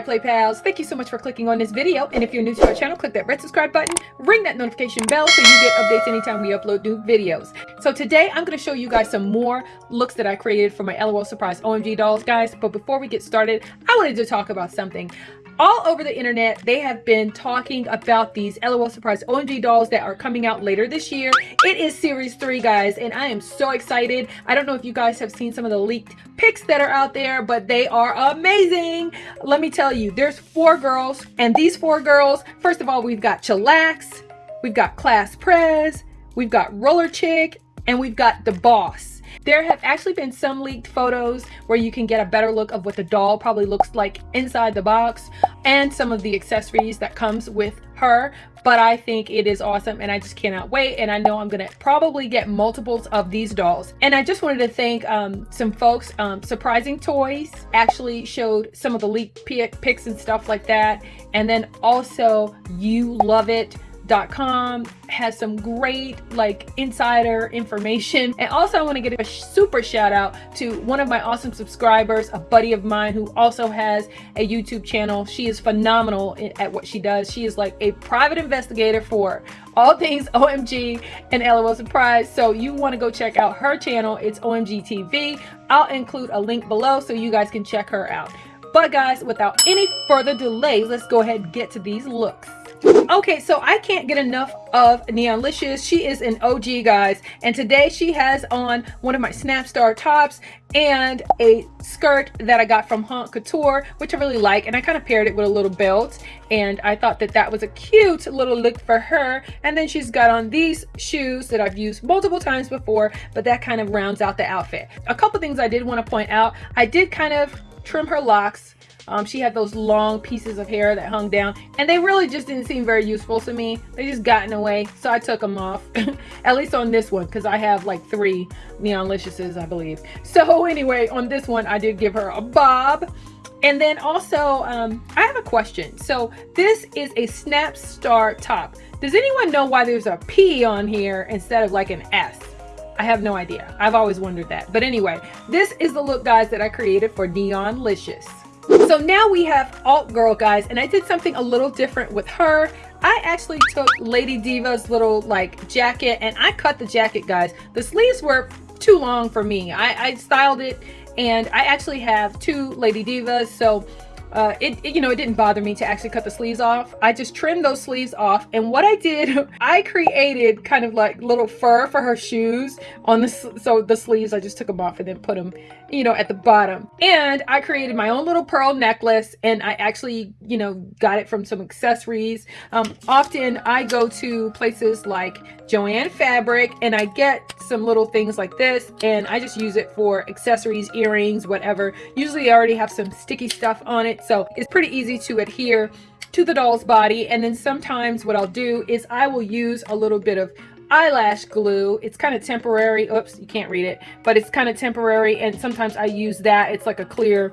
Play Pals. Thank you so much for clicking on this video. And if you're new to our channel, click that red subscribe button, ring that notification bell so you get updates anytime we upload new videos. So today I'm going to show you guys some more looks that I created for my LOL Surprise OMG dolls, guys. But before we get started, I wanted to talk about something all over the internet they have been talking about these lol surprise omg dolls that are coming out later this year. It is series three guys and i am so excited. I don't know if you guys have seen some of the leaked pics that are out there but they are amazing. Let me tell you there's four girls and these four girls first of all we've got chillax we've got class prez we've got roller chick and we've got the boss there have actually been some leaked photos where you can get a better look of what the doll probably looks like inside the box and some of the accessories that comes with her but I think it is awesome and I just cannot wait and I know I'm gonna probably get multiples of these dolls. And I just wanted to thank um, some folks um, Surprising Toys actually showed some of the leaked pics and stuff like that. And then also You Love It com has some great like insider information. And also I want to get a super shout out to one of my awesome subscribers a buddy of mine who also has a YouTube channel. She is phenomenal at what she does. She is like a private investigator for all things OMG and LOL Surprise. So you want to go check out her channel. It's OMG TV I'll include a link below so you guys can check her out. But guys without any further delay let's go ahead and get to these looks Okay, so I can't get enough of Neonlicious. She is an OG, guys. And today she has on one of my Snapstar tops and a skirt that I got from Haute Couture, which I really like. And I kind of paired it with a little belt. And I thought that that was a cute little look for her. And then she's got on these shoes that I've used multiple times before, but that kind of rounds out the outfit. A couple things I did want to point out. I did kind of trim her locks um, she had those long pieces of hair that hung down and they really just didn't seem very useful to me. They just got in the way. So I took them off, at least on this one, because I have like three Neon Neonliciouses, I believe. So anyway, on this one, I did give her a bob. And then also, um, I have a question. So this is a Snap Star top. Does anyone know why there's a P on here instead of like an S? I have no idea. I've always wondered that. But anyway, this is the look, guys, that I created for Neon Neonlicious. So now we have Alt Girl, guys, and I did something a little different with her. I actually took Lady Diva's little like jacket and I cut the jacket, guys. The sleeves were too long for me. I, I styled it and I actually have two Lady Divas, so uh, it, it, you know, it didn't bother me to actually cut the sleeves off. I just trimmed those sleeves off. And what I did, I created kind of like little fur for her shoes on the, so the sleeves, I just took them off and then put them, you know, at the bottom. And I created my own little pearl necklace and I actually, you know, got it from some accessories. Um, often I go to places like Joann Fabric and I get some little things like this and I just use it for accessories, earrings, whatever. Usually I already have some sticky stuff on it so it's pretty easy to adhere to the doll's body. And then sometimes what I'll do is I will use a little bit of eyelash glue. It's kind of temporary. Oops you can't read it but it's kind of temporary. And sometimes I use that. It's like a clear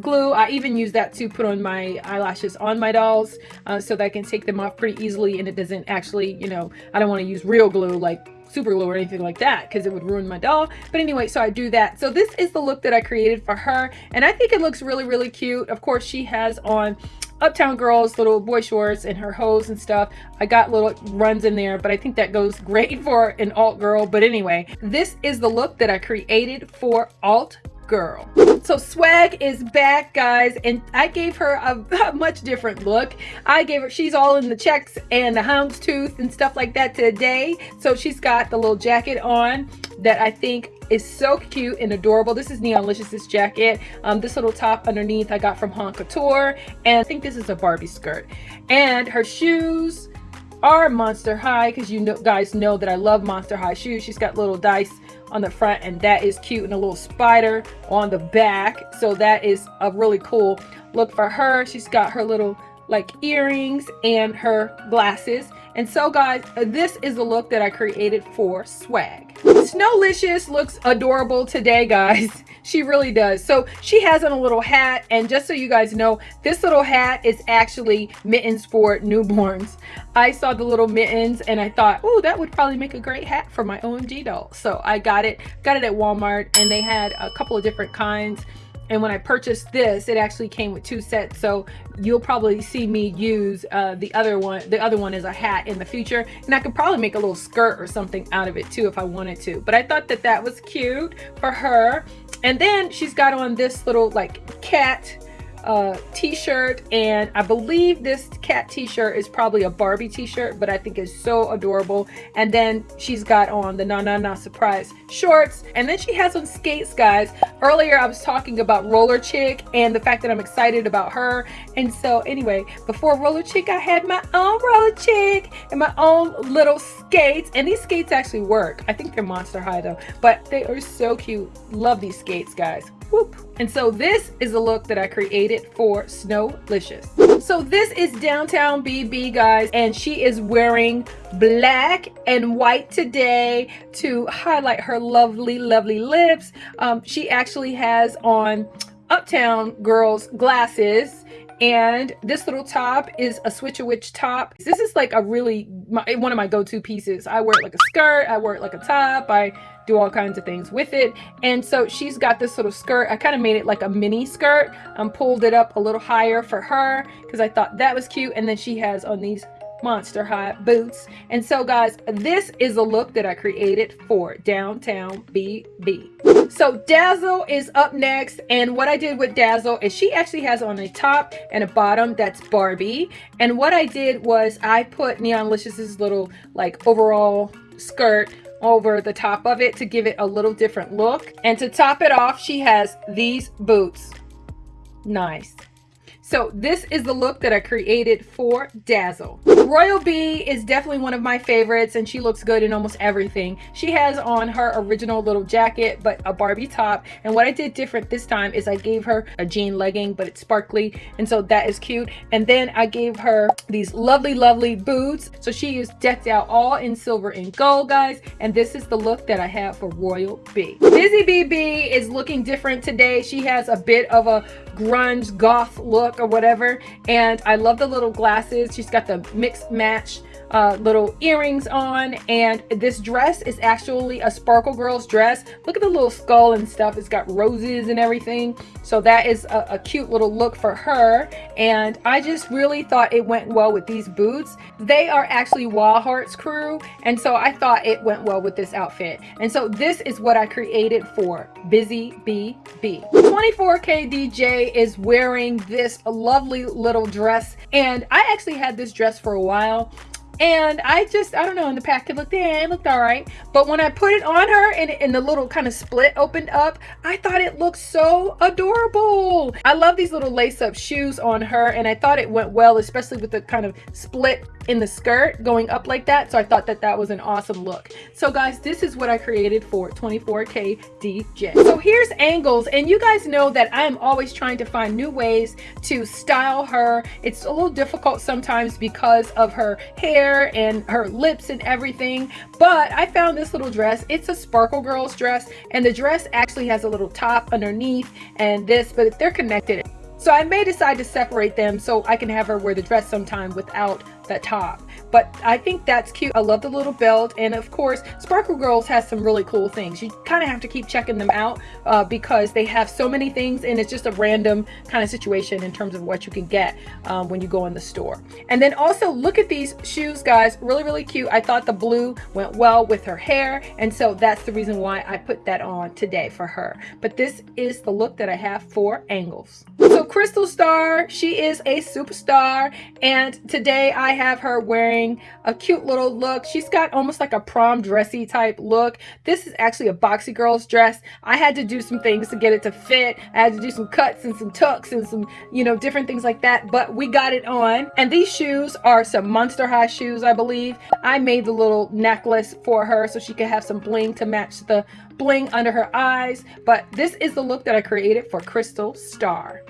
glue I even use that to put on my eyelashes on my dolls uh, so that I can take them off pretty easily and it doesn't actually you know I don't want to use real glue like super glue or anything like that because it would ruin my doll but anyway so I do that so this is the look that I created for her and I think it looks really really cute of course she has on Uptown Girls little boy shorts and her hose and stuff. I got little runs in there, but I think that goes great for an alt girl. But anyway, this is the look that I created for alt girl. So swag is back guys and I gave her a, a, much different look. I gave her, she's all in the checks and the houndstooth and stuff like that today. So she's got the little jacket on that I think is so cute and adorable. This is Neonlicious's jacket. Um, this little top underneath I got from Haute Couture and I think this is a Barbie skirt. And her shoes are Monster High because you know, guys know that I love Monster High shoes. She's got little dice on the front and that is cute and a little spider on the back. So that is a really cool look for her. She's got her little like earrings and her glasses and so guys this is the look that i created for swag. Snowlicious looks adorable today guys. She really does. So she has on a little hat and just so you guys know this little hat is actually mittens for newborns. I saw the little mittens and i thought oh that would probably make a great hat for my omg doll. So i got it got it at walmart and they had a couple of different kinds and when I purchased this, it actually came with two sets. So you'll probably see me use uh, the other one. The other one is a hat in the future. And I could probably make a little skirt or something out of it too if I wanted to. But I thought that that was cute for her. And then she's got on this little like cat uh, t-shirt and I believe this cat t-shirt is probably a Barbie t-shirt but I think it's so adorable. And then she's got on the na na na surprise shorts and then she has on skates guys. Earlier I was talking about roller chick and the fact that I'm excited about her. And so anyway before roller chick I had my own roller chick and my own little skates. And these skates actually work. I think they're monster high though but they are so cute. Love these skates guys Whoop. And so this is the look that I created for Snowlicious. So this is Downtown BB, guys, and she is wearing black and white today to highlight her lovely, lovely lips. Um, she actually has on Uptown Girls glasses and this little top is a switch a witch top this is like a really my, one of my go-to pieces i wear it like a skirt i wear it like a top i do all kinds of things with it. And so she's got this little skirt. I kind of made it like a mini skirt. I um, pulled it up a little higher for her because I thought that was cute. And then she has on these monster high boots. And so guys, this is a look that I created for Downtown BB. So Dazzle is up next. And what I did with Dazzle is she actually has on a top and a bottom that's Barbie. And what I did was I put Neon Neonlicious's little like overall skirt over the top of it to give it a little different look. And to top it off, she has these boots. Nice. So this is the look that I created for Dazzle. Royal Bee is definitely one of my favorites and she looks good in almost everything. She has on her original little jacket but a Barbie top and what I did different this time is I gave her a jean legging but it's sparkly and so that is cute and then I gave her these lovely lovely boots so she is decked out all in silver and gold guys and this is the look that I have for Royal Bee. Busy BB is looking different today. She has a bit of a grunge goth look or whatever. And I love the little glasses. She's got the mixed match uh, little earrings on. And this dress is actually a Sparkle Girlz dress. Look at the little skull and stuff. It's got roses and everything. So that is a, a cute little look for her. And I just really thought it went well with these boots. They are actually Wild Hearts crew. And so I thought it went well with this outfit. And so this is what I created for Busy BB 24k DJ is wearing this lovely little dress. And I actually had this dress for a while and I just, I don't know, in the pack it looked, yeah, it looked all right. But when I put it on her and, and the little kind of split opened up, I thought it looked so adorable. I love these little lace-up shoes on her and I thought it went well, especially with the kind of split in the skirt going up like that. So I thought that that was an awesome look. So guys, this is what I created for 24K DJ. So here's angles. And you guys know that I am always trying to find new ways to style her. It's a little difficult sometimes because of her hair and her lips and everything. But I found this little dress. It's a Sparkle Girlz dress. And the dress actually has a little top underneath and this, but they're connected. So I may decide to separate them so I can have her wear the dress sometime without that top but I think that's cute. I love the little belt and of course Sparkle Girlz has some really cool things. You kind of have to keep checking them out uh, because they have so many things and it's just a random kind of situation in terms of what you can get um, when you go in the store. And then also look at these shoes guys, really really cute. I thought the blue went well with her hair and so that's the reason why I put that on today for her. But this is the look that I have for Angles. So Crystal Star, she is a superstar and today I have her wearing a cute little look. She's got almost like a prom dressy type look. This is actually a boxy girl's dress. I had to do some things to get it to fit. I had to do some cuts and some tucks and some, you know, different things like that, but we got it on. And these shoes are some Monster High shoes, I believe. I made the little necklace for her so she could have some bling to match the bling under her eyes. But this is the look that I created for Crystal Star.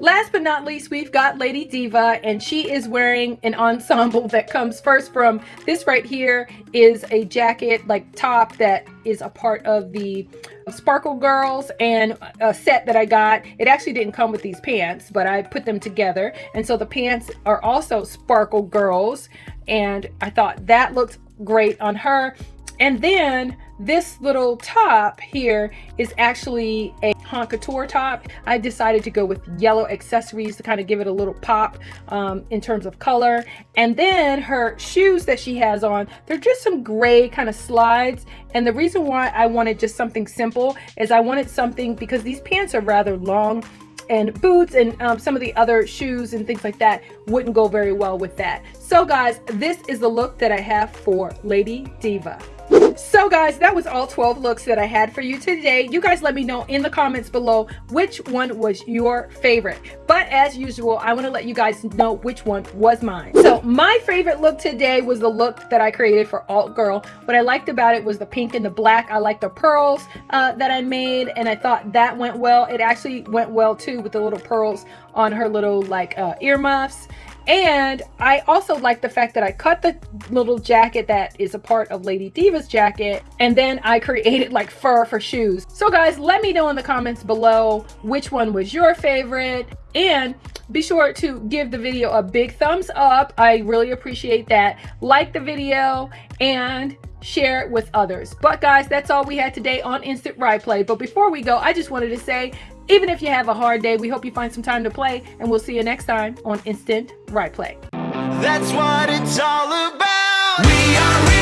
Last but not least, we've got Lady Diva, and she is wearing an ensemble that comes first from this right here is a jacket, like top that is a part of the Sparkle Girlz and a set that I got. It actually didn't come with these pants, but I put them together. And so the pants are also Sparkle Girlz, and I thought that looked great on her. And then this little top here is actually a Couture top. I decided to go with yellow accessories to kind of give it a little pop um, in terms of color. And then her shoes that she has on, they're just some gray kind of slides. And the reason why I wanted just something simple is I wanted something because these pants are rather long and boots and um, some of the other shoes and things like that wouldn't go very well with that. So guys, this is the look that I have for Lady Diva. So guys, that was all 12 looks that I had for you today. You guys let me know in the comments below which one was your favorite. But as usual, I want to let you guys know which one was mine. So my favorite look today was the look that I created for Alt Girl. What I liked about it was the pink and the black. I liked the pearls uh, that I made and I thought that went well. It actually went well too with the little pearls on her little like uh, earmuffs and I also like the fact that I cut the little jacket that is a part of Lady Diva's jacket and then I created like fur for shoes. So guys, let me know in the comments below which one was your favorite and be sure to give the video a big thumbs up. I really appreciate that. Like the video and share it with others. But guys, that's all we had today on Instant Right Play. But before we go, I just wanted to say even if you have a hard day, we hope you find some time to play, and we'll see you next time on Instant Right Play. That's what it's all about. We are